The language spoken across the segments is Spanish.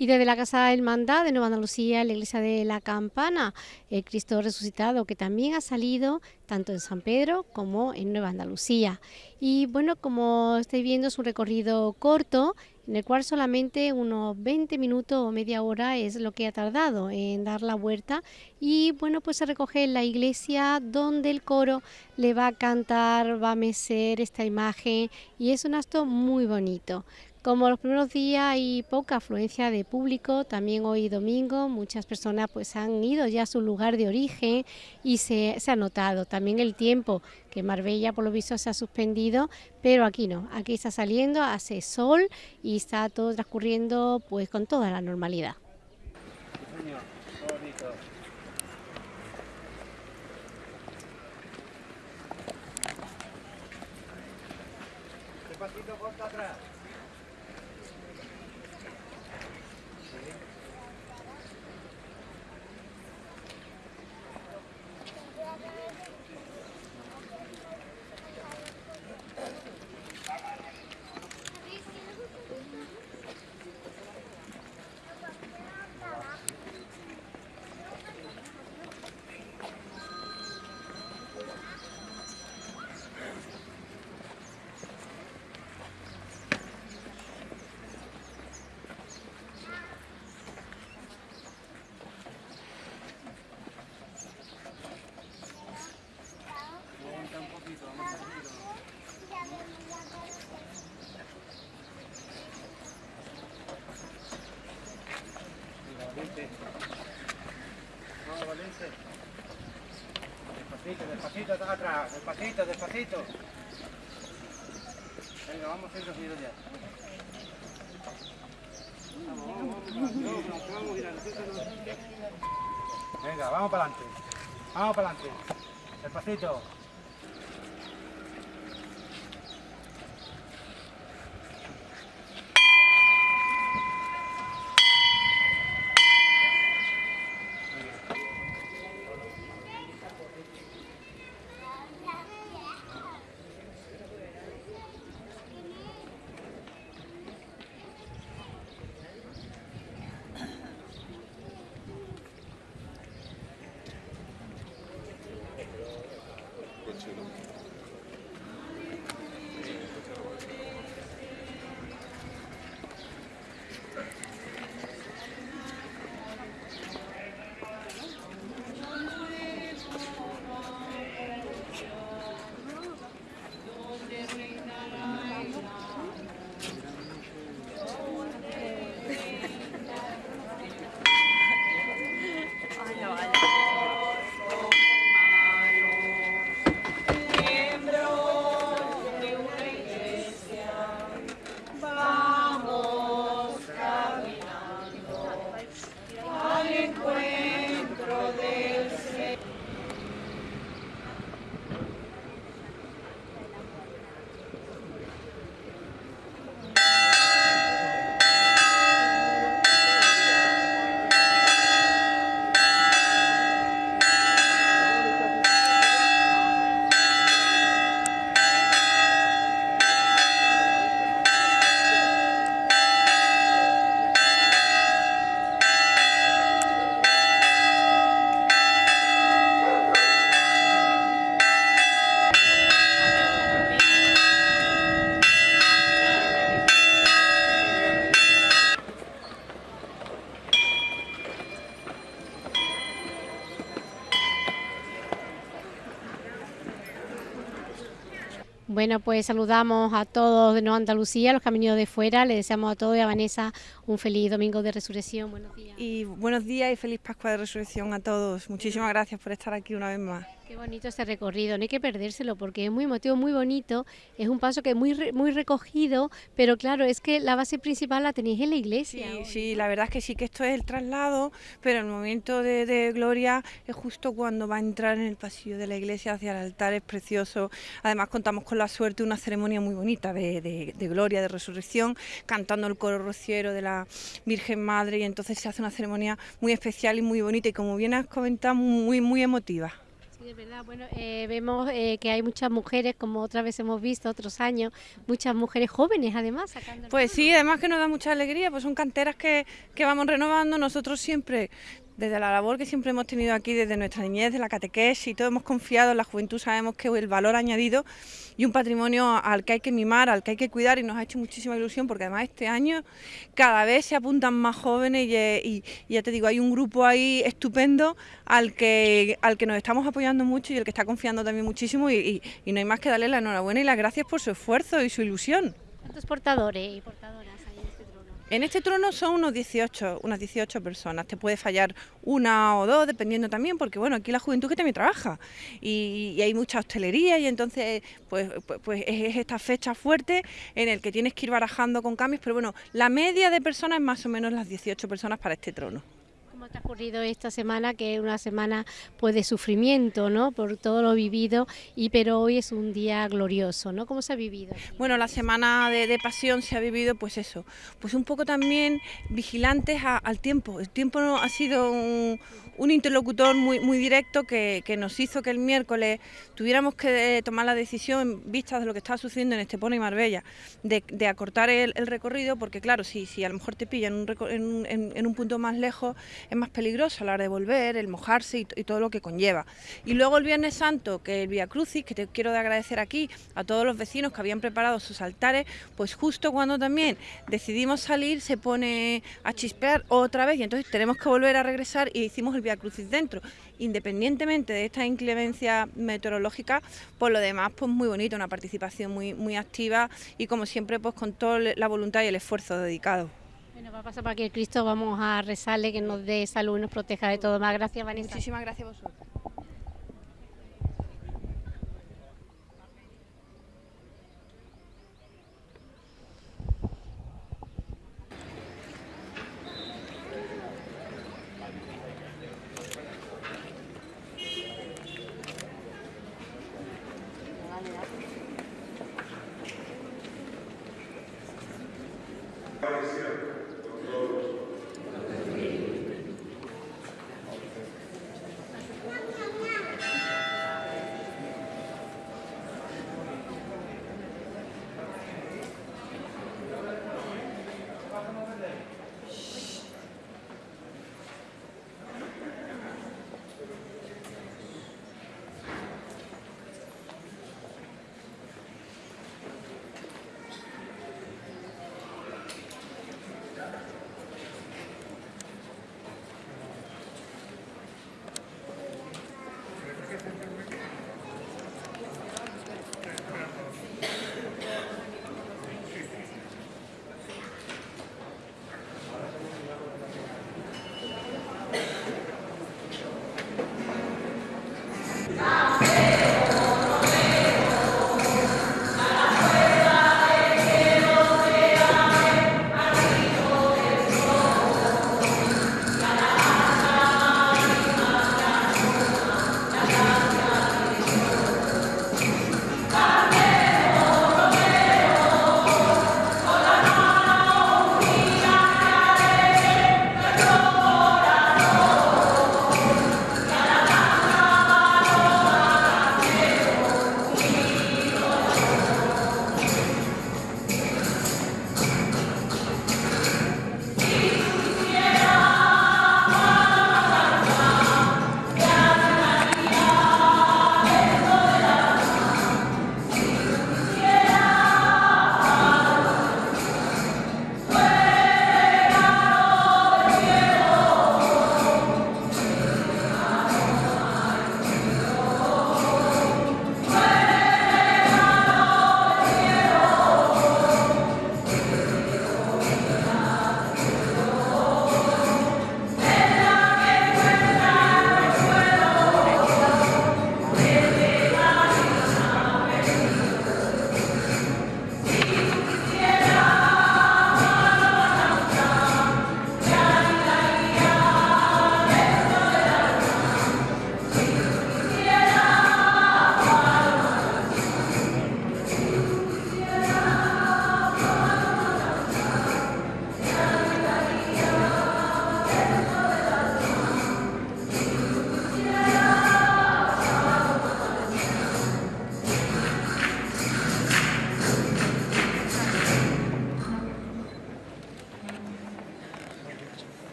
Y desde la Casa Hermandad de Nueva Andalucía, la Iglesia de la Campana, el Cristo resucitado, que también ha salido tanto en San Pedro como en Nueva Andalucía. Y bueno, como estáis viendo, es un recorrido corto, en el cual solamente unos 20 minutos o media hora es lo que ha tardado en dar la vuelta. Y bueno, pues se recoge en la iglesia donde el coro le va a cantar, va a mecer esta imagen y es un acto muy bonito. Como los primeros días hay poca afluencia de público, también hoy domingo muchas personas pues han ido ya a su lugar de origen y se, ha notado también el tiempo que Marbella por lo visto se ha suspendido, pero aquí no, aquí está saliendo, hace sol y está todo transcurriendo pues con toda la normalidad. Despacito, despacito atrás, despacito, despacito. Venga, vamos a seguido ya. Venga, vamos para adelante. Vamos para adelante. Despacito. ছিল Bueno, pues saludamos a todos de Nueva Andalucía, los que han venido de fuera. Le deseamos a todos y a Vanessa un feliz domingo de resurrección. Buenos días. Y buenos días y feliz Pascua de Resurrección a todos. Muchísimas gracias por estar aquí una vez más. Qué bonito este recorrido, no hay que perdérselo porque es muy emotivo, muy bonito, es un paso que es muy, muy recogido, pero claro, es que la base principal la tenéis en la iglesia. Sí, sí, la verdad es que sí que esto es el traslado, pero el momento de, gloria es justo cuando va a entrar en el pasillo de la iglesia hacia el altar, es precioso. Además contamos con la suerte de una ceremonia muy bonita de, de gloria, de resurrección, cantando el coro rociero de la Virgen Madre y entonces se hace una ceremonia muy especial y muy bonita y como bien has comentado, muy, muy emotiva es verdad. Bueno, eh, vemos eh, que hay muchas mujeres, como otra vez hemos visto otros años, muchas mujeres jóvenes además sacando. Pues sí, además que nos da mucha alegría, pues son canteras que, que vamos renovando. Nosotros siempre, desde la labor que siempre hemos tenido aquí, desde nuestra niñez, de la catequesis y todo, hemos confiado en la juventud, sabemos que el valor añadido y un patrimonio al que hay que mimar, al que hay que cuidar y nos ha hecho muchísima ilusión porque además este año cada vez se apuntan más jóvenes y, eh, ya te digo, hay un grupo ahí estupendo al que, al que nos estamos apoyando mucho y el que está confiando también muchísimo y, no hay más que darle la enhorabuena y las gracias por su esfuerzo y su ilusión. ¿Cuántos portadores y portadoras en este trono? Son unos 18, unas 18 personas. Te puede fallar una o dos, dependiendo también, porque bueno, aquí la juventud que también trabaja y, y hay mucha hostelería y entonces pues, pues, pues es es esta fecha fuerte en el que tienes que ir barajando con cambios, pero bueno, la media de personas es más o menos las 18 personas para este trono. ¿Cómo ha transcurrido esta semana, que es una semana pues de sufrimiento, ¿no? Por todo lo vivido, y pero hoy es un día glorioso, ¿no? ¿Cómo se ha vivido? Bueno, la semana de, pasión se ha vivido, pues eso, pues un poco también vigilantes al tiempo. El tiempo ha sido un, un interlocutor muy, directo que, nos hizo que el miércoles tuviéramos que eh, tomar la decisión, en vistas de lo que estaba sucediendo en Estepona y Marbella, de, acortar el, recorrido, porque claro, si, a lo mejor te pillan en un punto más lejos, es más peligroso a la hora de volver, el mojarse y, todo lo que conlleva. Y luego el Viernes Santo, que el Via Crucis, que te quiero de agradecer aquí a todos los vecinos que habían preparado sus altares, pues justo cuando también decidimos salir se pone a chispear otra vez y entonces tenemos que volver a regresar y hicimos el Via Crucis dentro. Independientemente de esta inclemencia meteorológica, por lo demás, pues muy bonito, una participación muy, muy activa y como siempre, pues con toda la voluntad y el esfuerzo dedicado. Bueno, va a pasar por aquí el Cristo, vamos a rezarle que nos dé salud y nos proteja de todo. Más gracias, Vanessa. Muchísimas gracias a vosotros.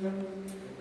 Obrigado.